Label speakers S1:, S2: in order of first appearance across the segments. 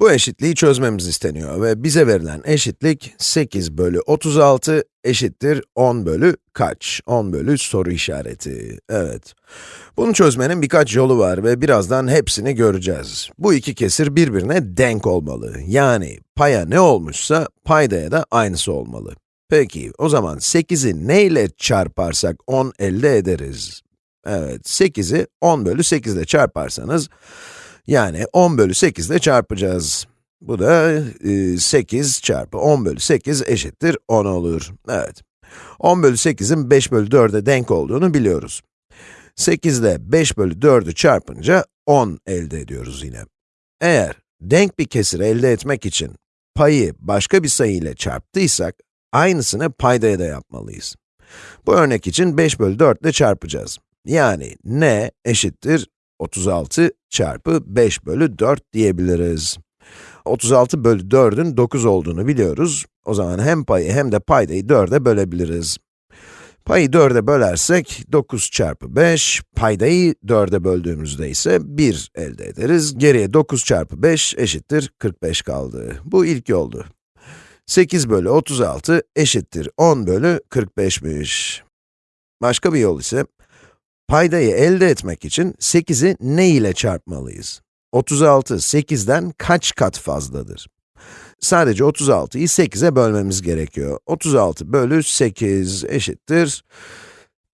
S1: Bu eşitliği çözmemiz isteniyor ve bize verilen eşitlik 8 bölü 36 eşittir 10 bölü kaç? 10 bölü soru işareti. Evet. Bunu çözmenin birkaç yolu var ve birazdan hepsini göreceğiz. Bu iki kesir birbirine denk olmalı. Yani paya ne olmuşsa paydaya da aynısı olmalı. Peki, o zaman 8'i ne ile çarparsak 10 elde ederiz? Evet, 8'i 10 bölü 8 ile çarparsanız, yani 10 bölü 8 ile çarpacağız. Bu da e, 8 çarpı 10 bölü 8 eşittir 10 olur. Evet. 10 bölü 8'in 5 bölü 4'e denk olduğunu biliyoruz. 8 ile 5 bölü 4'ü çarpınca 10 elde ediyoruz yine. Eğer denk bir kesir elde etmek için payı başka bir sayı ile çarptıysak, aynısını paydaya da yapmalıyız. Bu örnek için 5 bölü 4 ile çarpacağız. Yani n eşittir 36 çarpı 5 bölü 4 diyebiliriz. 36 bölü 4'ün 9 olduğunu biliyoruz. O zaman hem payı hem de paydayı 4'e bölebiliriz. Payı 4'e bölersek 9 çarpı 5, paydayı 4'e böldüğümüzde ise 1 elde ederiz. Geriye 9 çarpı 5 eşittir 45 kaldı. Bu ilk yoldu. 8 bölü 36 eşittir 10 bölü 45'miş. Başka bir yol ise, paydayı elde etmek için 8'i ne ile çarpmalıyız? 36, 8'den kaç kat fazladır? Sadece 36'yı 8'e bölmemiz gerekiyor. 36 bölü 8 eşittir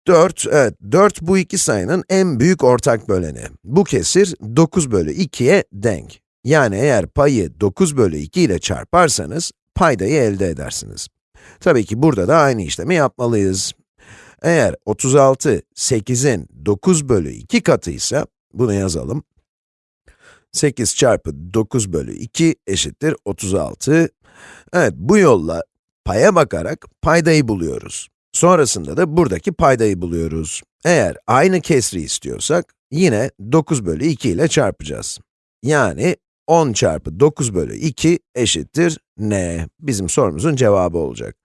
S1: 4, evet 4 bu iki sayının en büyük ortak böleni. Bu kesir 9 bölü 2'ye denk. Yani eğer payı 9 bölü 2 ile çarparsanız, paydayı elde edersiniz. Tabii ki burada da aynı işlemi yapmalıyız. Eğer 36, 8'in 9 bölü 2 katıysa, bunu yazalım. 8 çarpı 9 bölü 2 eşittir 36. Evet, bu yolla paya bakarak paydayı buluyoruz. Sonrasında da buradaki paydayı buluyoruz. Eğer aynı kesri istiyorsak, yine 9 bölü 2 ile çarpacağız. Yani 10 çarpı 9 bölü 2 eşittir n? Bizim sorumuzun cevabı olacak.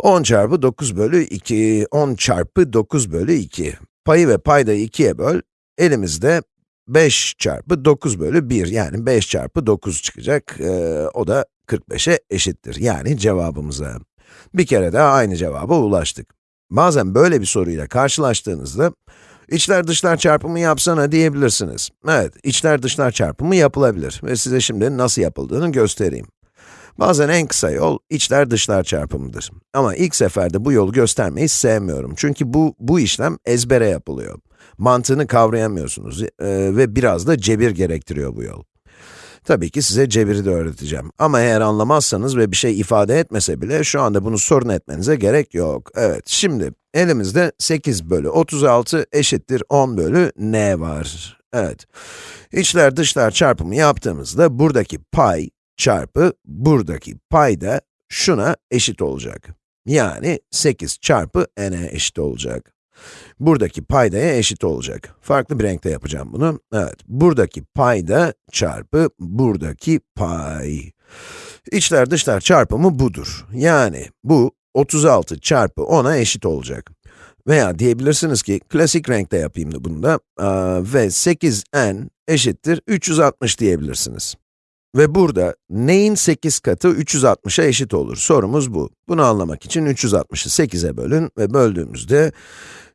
S1: 10 çarpı 9 bölü 2, 10 çarpı 9 bölü 2. Payı ve paydayı 2'ye böl, elimizde 5 çarpı 9 bölü 1, yani 5 çarpı 9 çıkacak. Ee, o da 45'e eşittir, yani cevabımıza. Bir kere daha aynı cevaba ulaştık. Bazen böyle bir soruyla karşılaştığınızda, içler dışlar çarpımı yapsana diyebilirsiniz. Evet, içler dışlar çarpımı yapılabilir ve size şimdi nasıl yapıldığını göstereyim. Bazen en kısa yol, içler dışlar çarpımıdır. Ama ilk seferde bu yolu göstermeyi sevmiyorum. Çünkü bu, bu işlem ezbere yapılıyor. Mantığını kavrayamıyorsunuz ee, ve biraz da cebir gerektiriyor bu yol. Tabii ki size cebiri de öğreteceğim. Ama eğer anlamazsanız ve bir şey ifade etmese bile, şu anda bunu sorun etmenize gerek yok. Evet, şimdi elimizde 8 bölü 36 eşittir 10 bölü n var. Evet, içler dışlar çarpımı yaptığımızda buradaki pay çarpı buradaki pay da şuna eşit olacak. Yani 8 çarpı n'e eşit olacak. Buradaki paydaya eşit olacak. Farklı bir renkte yapacağım bunu. Evet, buradaki payda çarpı buradaki pay. İçler dışlar çarpımı budur. Yani bu 36 çarpı 10'a eşit olacak. Veya diyebilirsiniz ki, klasik renkte yapayım da bunu da ve 8n eşittir 360 diyebilirsiniz. Ve burada neyin 8 katı 360'a eşit olur? Sorumuz bu. Bunu anlamak için 360'ı 8'e bölün ve böldüğümüzde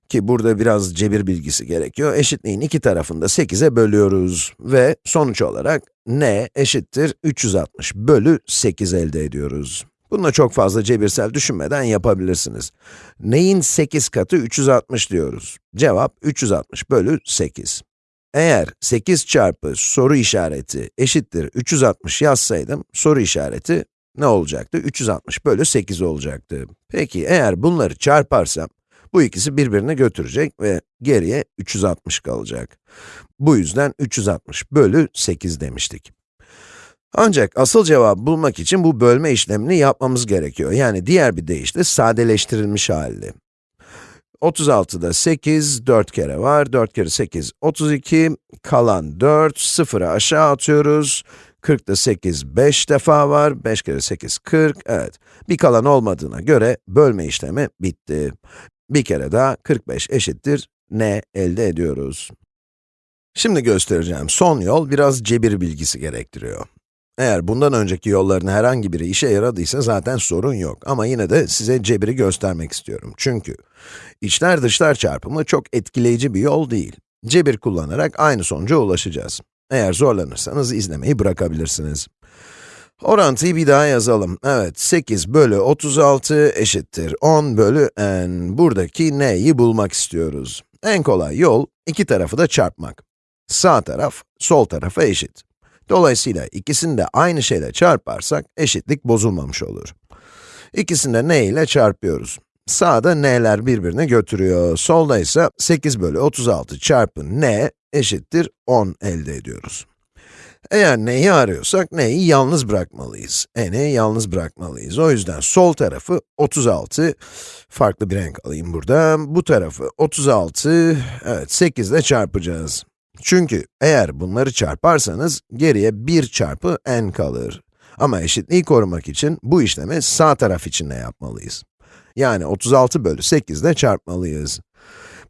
S1: ki burada biraz cebir bilgisi gerekiyor. Eşitliğin iki tarafını da 8'e bölüyoruz ve sonuç olarak n eşittir 360 bölü 8 elde ediyoruz. Bunu çok fazla cebirsel düşünmeden yapabilirsiniz. Neyin 8 katı 360 diyoruz? Cevap 360 bölü 8. Eğer 8 çarpı soru işareti eşittir 360 yazsaydım, soru işareti ne olacaktı? 360 bölü 8 olacaktı. Peki, eğer bunları çarparsam, bu ikisi birbirini götürecek ve geriye 360 kalacak. Bu yüzden 360 bölü 8 demiştik. Ancak asıl cevabı bulmak için bu bölme işlemini yapmamız gerekiyor. Yani diğer bir deyişle sadeleştirilmiş hali. 36'da 8, 4 kere var. 4 kere 8, 32. Kalan 4, 0'ı aşağı atıyoruz. 40'da 8, 5 defa var. 5 kere 8, 40. Evet. Bir kalan olmadığına göre bölme işlemi bitti. Bir kere daha 45 eşittir n elde ediyoruz. Şimdi göstereceğim son yol biraz cebir bilgisi gerektiriyor. Eğer bundan önceki yolların herhangi biri işe yaradıysa zaten sorun yok. Ama yine de size cebiri göstermek istiyorum. Çünkü içler dışlar çarpımı çok etkileyici bir yol değil. Cebir kullanarak aynı sonuca ulaşacağız. Eğer zorlanırsanız izlemeyi bırakabilirsiniz. Orantıyı bir daha yazalım. Evet, 8 bölü 36 eşittir 10 bölü n. Buradaki n'yi bulmak istiyoruz. En kolay yol, iki tarafı da çarpmak. Sağ taraf, sol tarafa eşit. Dolayısıyla ikisini de aynı şeyle çarparsak, eşitlik bozulmamış olur. İkisini de n ile çarpıyoruz. Sağda n'ler birbirini götürüyor, solda ise 8 bölü 36 çarpı n eşittir 10 elde ediyoruz. Eğer n'yi arıyorsak, n'yi yalnız bırakmalıyız. n'i yalnız bırakmalıyız. O yüzden sol tarafı 36, farklı bir renk alayım burada. Bu tarafı 36, evet 8 ile çarpacağız. Çünkü eğer bunları çarparsanız, geriye 1 çarpı n kalır. Ama eşitliği korumak için bu işlemi sağ taraf için de yapmalıyız. Yani 36 bölü 8 ile çarpmalıyız.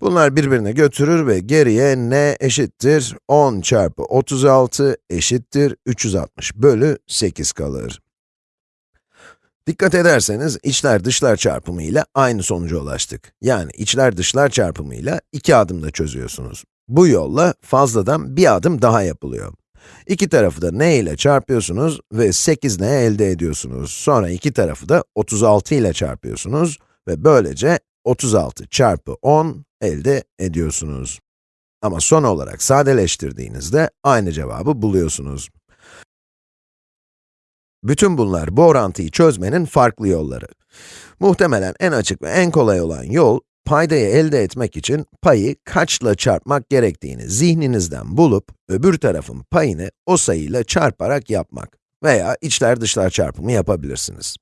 S1: Bunlar birbirine götürür ve geriye n eşittir 10 çarpı 36 eşittir 360 bölü 8 kalır. Dikkat ederseniz içler dışlar çarpımı ile aynı sonuca ulaştık. Yani içler dışlar çarpımı ile iki adımda çözüyorsunuz. Bu yolla fazladan bir adım daha yapılıyor. İki tarafı da n ile çarpıyorsunuz ve 8 n elde ediyorsunuz. Sonra iki tarafı da 36 ile çarpıyorsunuz ve böylece 36 çarpı 10 elde ediyorsunuz. Ama son olarak sadeleştirdiğinizde aynı cevabı buluyorsunuz. Bütün bunlar bu orantıyı çözmenin farklı yolları. Muhtemelen en açık ve en kolay olan yol, paydayı elde etmek için payı kaçla çarpmak gerektiğini zihninizden bulup, öbür tarafın payını o sayıyla çarparak yapmak. Veya içler dışlar çarpımı yapabilirsiniz.